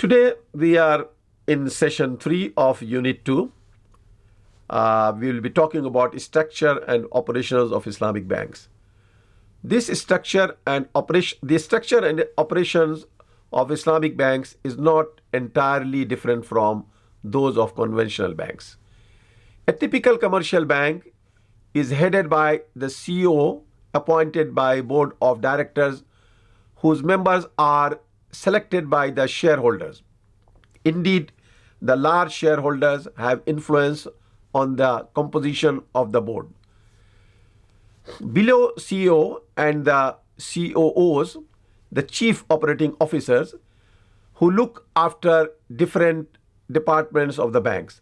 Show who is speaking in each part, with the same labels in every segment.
Speaker 1: Today we are in session 3 of Unit 2. Uh, we will be talking about structure and operations of Islamic banks. This structure and operation, the structure and operations of Islamic banks is not entirely different from those of conventional banks. A typical commercial bank is headed by the CEO appointed by board of directors whose members are selected by the shareholders. Indeed, the large shareholders have influence on the composition of the board. Below CEO and the COOs, the chief operating officers, who look after different departments of the banks.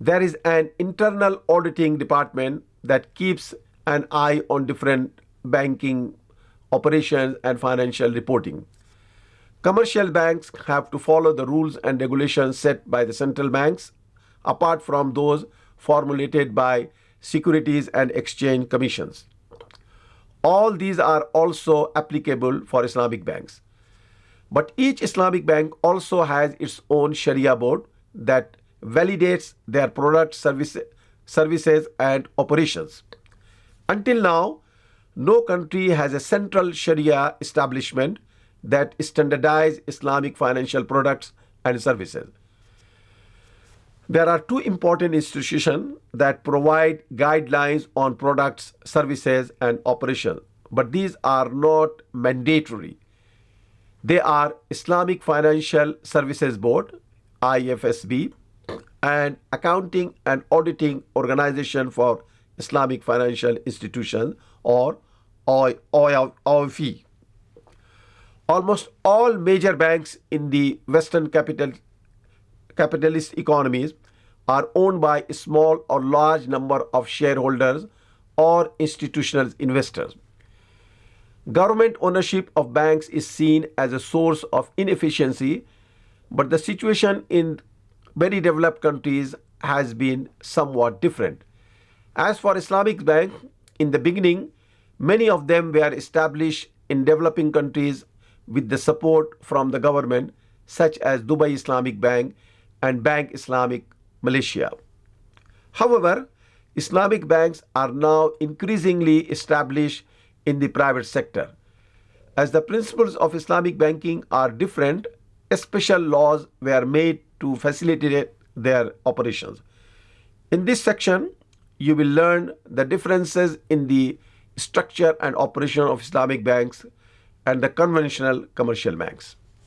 Speaker 1: There is an internal auditing department that keeps an eye on different banking operations and financial reporting. Commercial banks have to follow the rules and regulations set by the central banks, apart from those formulated by Securities and Exchange Commissions. All these are also applicable for Islamic banks. But each Islamic bank also has its own Sharia board that validates their product service, services and operations. Until now, no country has a central Sharia establishment that standardize Islamic financial products and services. There are two important institutions that provide guidelines on products, services, and operations, but these are not mandatory. They are Islamic Financial Services Board, IFSB, and Accounting and Auditing Organization for Islamic Financial Institutions, or AAOIFI. Almost all major banks in the Western capital, capitalist economies are owned by a small or large number of shareholders or institutional investors. Government ownership of banks is seen as a source of inefficiency, but the situation in very developed countries has been somewhat different. As for Islamic Bank, in the beginning, many of them were established in developing countries with the support from the government, such as Dubai Islamic Bank and Bank Islamic Malaysia. However, Islamic banks are now increasingly established in the private sector. As the principles of Islamic banking are different, special laws were made to facilitate their operations. In this section, you will learn the differences in the structure and operation of Islamic banks and the conventional commercial banks.